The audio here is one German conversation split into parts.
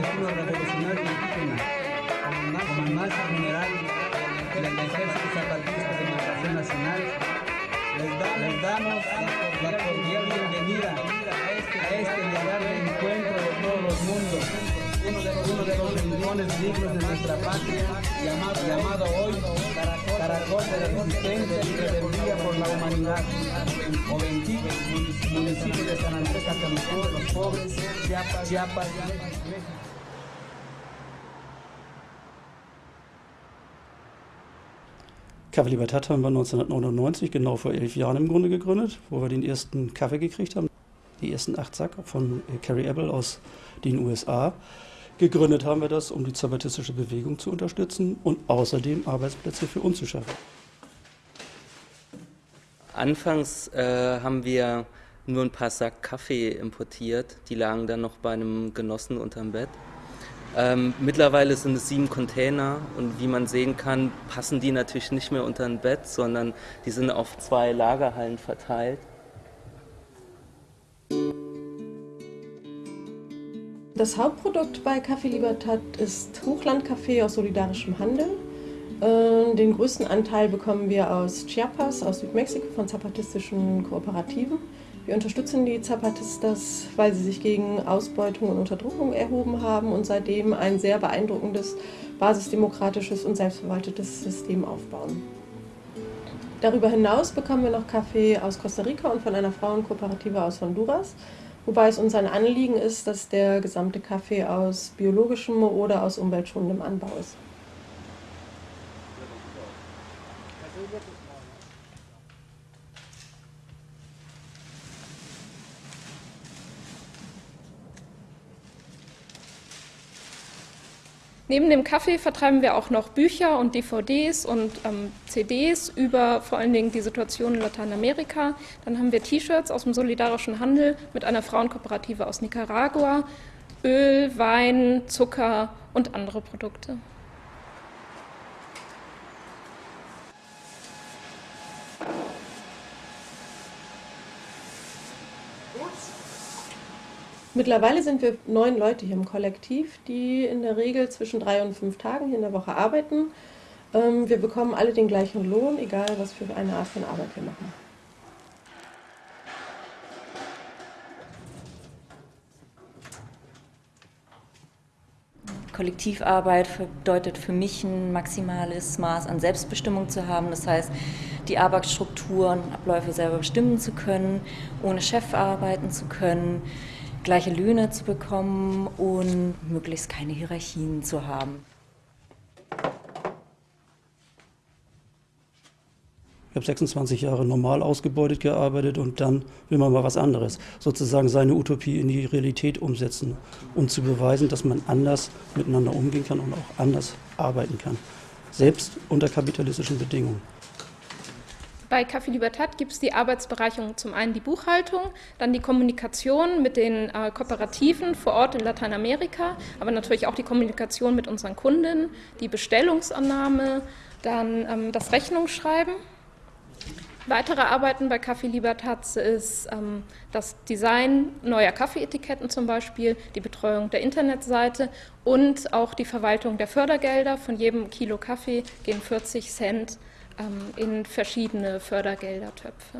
gobierno revolucionario indígena, comandante general del Ejército Zapatista de Liberación Nacional, les damos la cordial bienvenida a este lugar de encuentro de todos los mundos, uno de los rincones dignos de nuestra patria, llamado, llamado hoy Caracol de la Resistencia y Rebeldía por la Humanidad, Oventic, municipio de San Andrés Catamicó, Los Pobres, Chiapas, Chiapas, México. Café Libertad haben wir 1999, genau vor elf Jahren im Grunde gegründet, wo wir den ersten Kaffee gekriegt haben. Die ersten acht Sack von Carrie Abel aus den USA. Gegründet haben wir das, um die zapatistische Bewegung zu unterstützen und außerdem Arbeitsplätze für uns zu schaffen. Anfangs äh, haben wir nur ein paar Sack Kaffee importiert. Die lagen dann noch bei einem Genossen unterm Bett. Ähm, mittlerweile sind es sieben Container und wie man sehen kann, passen die natürlich nicht mehr unter ein Bett, sondern die sind auf zwei Lagerhallen verteilt. Das Hauptprodukt bei Café Libertad ist Hochlandkaffee aus solidarischem Handel. Äh, den größten Anteil bekommen wir aus Chiapas, aus Südmexiko, von zapatistischen Kooperativen. Wir unterstützen die Zapatistas, weil sie sich gegen Ausbeutung und Unterdrückung erhoben haben und seitdem ein sehr beeindruckendes basisdemokratisches und selbstverwaltetes System aufbauen. Darüber hinaus bekommen wir noch Kaffee aus Costa Rica und von einer Frauenkooperative aus Honduras, wobei es uns ein Anliegen ist, dass der gesamte Kaffee aus biologischem oder aus umweltschonendem Anbau ist. Neben dem Kaffee vertreiben wir auch noch Bücher und DVDs und ähm, CDs über vor allen Dingen die Situation in Lateinamerika. Dann haben wir T-Shirts aus dem solidarischen Handel mit einer Frauenkooperative aus Nicaragua, Öl, Wein, Zucker und andere Produkte. Mittlerweile sind wir neun Leute hier im Kollektiv, die in der Regel zwischen drei und fünf Tagen hier in der Woche arbeiten. Ähm, wir bekommen alle den gleichen Lohn, egal was für eine Art von Arbeit wir machen. Kollektivarbeit bedeutet für mich ein maximales Maß an Selbstbestimmung zu haben. Das heißt, die Arbeitsstrukturen, Abläufe selber bestimmen zu können, ohne Chef arbeiten zu können gleiche Löhne zu bekommen und möglichst keine Hierarchien zu haben. Ich habe 26 Jahre normal ausgebeutet gearbeitet und dann will man mal was anderes. Sozusagen seine Utopie in die Realität umsetzen und zu beweisen, dass man anders miteinander umgehen kann und auch anders arbeiten kann. Selbst unter kapitalistischen Bedingungen. Bei Café Libertad gibt es die Arbeitsbereicherung zum einen die Buchhaltung, dann die Kommunikation mit den äh, Kooperativen vor Ort in Lateinamerika, aber natürlich auch die Kommunikation mit unseren Kunden, die Bestellungsannahme, dann ähm, das Rechnungsschreiben. Weitere Arbeiten bei Café Libertad ist ähm, das Design neuer Kaffeeetiketten zum Beispiel, die Betreuung der Internetseite und auch die Verwaltung der Fördergelder. Von jedem Kilo Kaffee gehen 40 Cent in verschiedene Fördergeldertöpfe.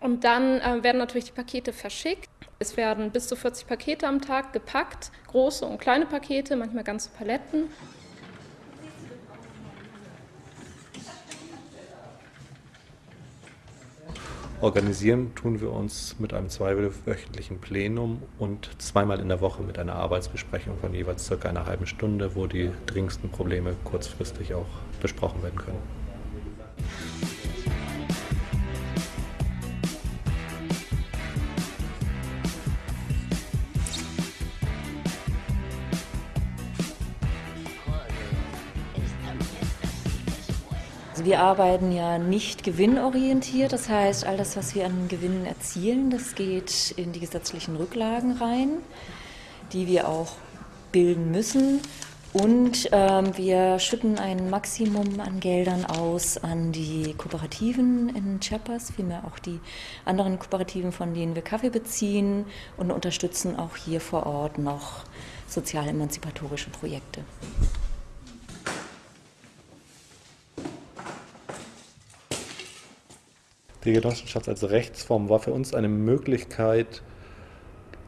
Und dann äh, werden natürlich die Pakete verschickt. Es werden bis zu 40 Pakete am Tag gepackt, große und kleine Pakete, manchmal ganze Paletten. Organisieren tun wir uns mit einem zweiwöchentlichen Plenum und zweimal in der Woche mit einer Arbeitsbesprechung von jeweils circa einer halben Stunde, wo die dringendsten Probleme kurzfristig auch besprochen werden können. Also wir arbeiten ja nicht gewinnorientiert, das heißt, all das, was wir an Gewinnen erzielen, das geht in die gesetzlichen Rücklagen rein, die wir auch bilden müssen. Und ähm, wir schütten ein Maximum an Geldern aus an die Kooperativen in Chiapas, vielmehr auch die anderen Kooperativen, von denen wir Kaffee beziehen und unterstützen auch hier vor Ort noch sozial-emanzipatorische Projekte. Die Genossenschaft als Rechtsform war für uns eine Möglichkeit,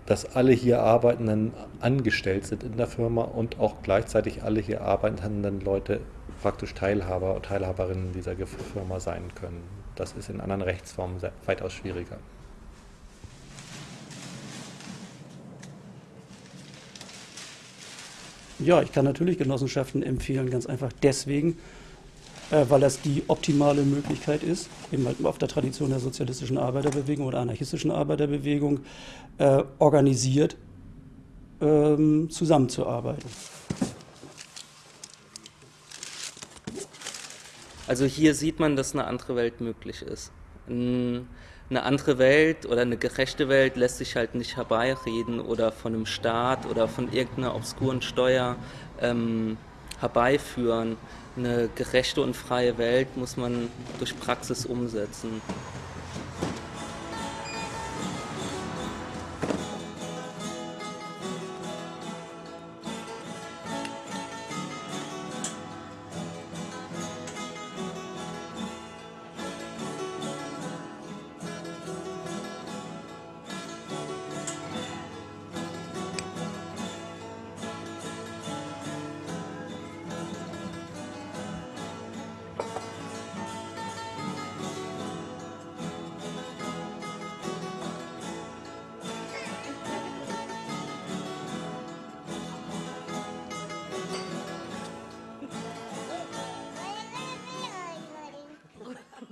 dass alle hier Arbeitenden angestellt sind in der Firma und auch gleichzeitig alle hier arbeitenden Leute praktisch Teilhaber und Teilhaberinnen dieser Firma sein können. Das ist in anderen Rechtsformen weitaus schwieriger. Ja, ich kann natürlich Genossenschaften empfehlen, ganz einfach deswegen, weil das die optimale Möglichkeit ist, eben halt auf der Tradition der sozialistischen Arbeiterbewegung oder anarchistischen Arbeiterbewegung äh, organisiert ähm, zusammenzuarbeiten. Also hier sieht man, dass eine andere Welt möglich ist. Eine andere Welt oder eine gerechte Welt lässt sich halt nicht herbeireden oder von einem Staat oder von irgendeiner obskuren Steuer ähm, herbeiführen. Eine gerechte und freie Welt muss man durch Praxis umsetzen.